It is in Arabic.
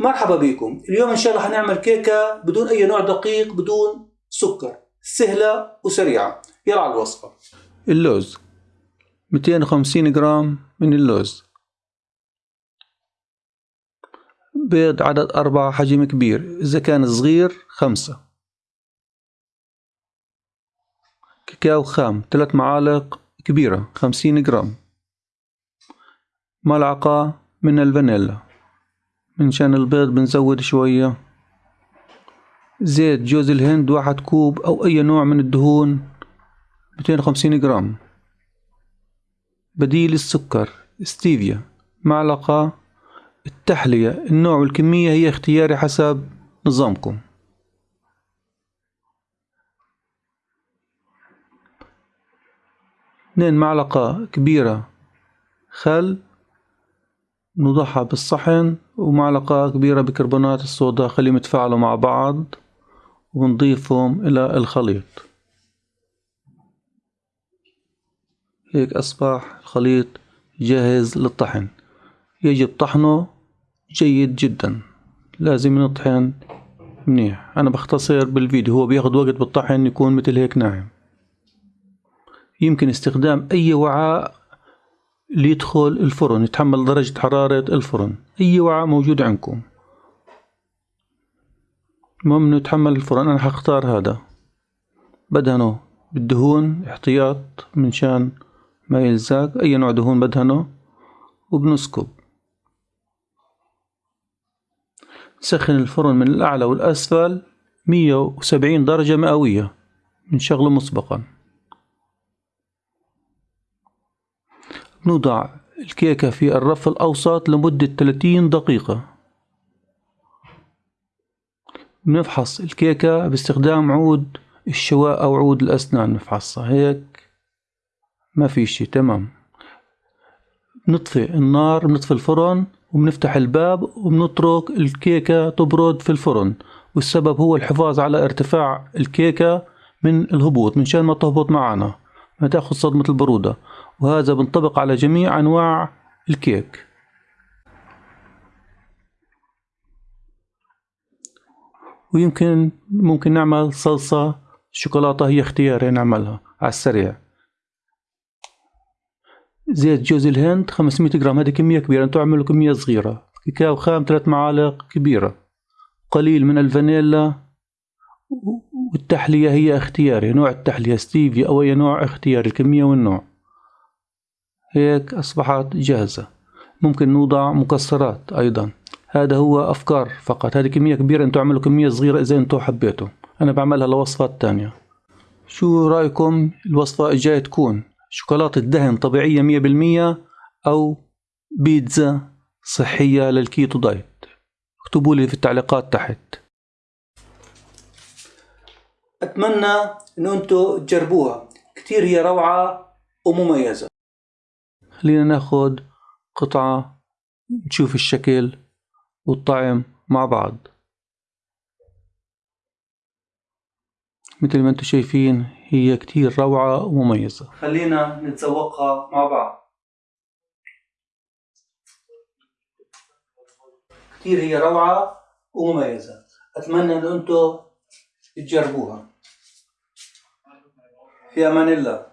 مرحبا بكم. اليوم إن شاء الله حنعمل كيكة بدون أي نوع دقيق بدون سكر. سهلة وسريعة. يلا على الوصفة. اللوز. 250 جرام من اللوز. بيض عدد أربعة حجم كبير. إذا كان صغير خمسة. كاكاو خام. ثلاث معالق كبيرة خمسين جرام. ملعقة من الفانيلا. من شان البيض بنزود شوية. زيت جوز الهند واحد كوب أو أي نوع من الدهون ميتين وخمسين جرام. بديل السكر ستيفيا. معلقة التحلية النوع والكمية هي اختياري حسب نظامكم. اثنين معلقة كبيرة. خل نوضعها بالصحن. ومعلقة كبيرة بكربونات الصودا خليهم يتفاعلوا مع بعض ونضيفهم إلى الخليط. هيك أصبح الخليط جاهز للطحن. يجب طحنه جيد جدا. لازم نطحن منيح. أنا بختصر بالفيديو. هو بياخد وقت بالطحن يكون مثل هيك ناعم. يمكن استخدام أي وعاء ليدخل الفرن يتحمل درجة حرارة الفرن. أي وعاء موجود عندكم. المهم إنه يتحمل الفرن. أنا حختار هذا. بدهنه بالدهون احتياط من شان ما يلزق. أي نوع دهون بدهنه؟ وبنسكب. نسخن الفرن من الأعلى والأسفل مية وسبعين درجة مئوية بنشغله مسبقا. نوضع الكيكة في الرف الأوسط لمدة 30 دقيقة. بنفحص الكيكة باستخدام عود الشواء أو عود الأسنان نفحصها. هيك ما في شي تمام. نطفي النار بنطفي الفرن وبنفتح الباب وبنترك الكيكة تبرد في الفرن. والسبب هو الحفاظ على ارتفاع الكيكة من الهبوط من شان ما تهبط معنا ما تأخذ صدمة البرودة. وهذا بنطبق على جميع أنواع الكيك. ويمكن ممكن نعمل صلصة شوكولاتة هي اختياري نعملها على السريع. زيت جوز الهند 500 جرام. هذه كمية كبيرة أنتوا اعملوا كمية صغيرة. كاكاو خام ثلاث معالق كبيرة. قليل من الفانيلا. والتحلية هي اختياري نوع التحلية. ستيفي أو أي نوع اختياري الكمية والنوع. هيك أصبحت جاهزة. ممكن نوضع مكسرات أيضا. هذا هو أفكار فقط. هذه كمية كبيرة أنتوا اعملوا كمية صغيرة إذا أنتوا حبيتوا. أنا بعملها لوصفات تانية. شو رأيكم الوصفة الجاية تكون؟ شوكولاتة دهن طبيعية مية بالمية أو بيتزا صحية للكيتو دايت؟ اكتبوا لي في التعليقات تحت. أتمنى إنه أنتوا تجربوها. كتير هي روعة ومميزة. خلينا ناخد قطعة نشوف الشكل والطعم مع بعض. مثل ما أنتم شايفين هي كتير روعة ومميزة. خلينا نتذوقها مع بعض. كتير هي روعة ومميزة. أتمنى إن أنتوا تجربوها. في أمان الله.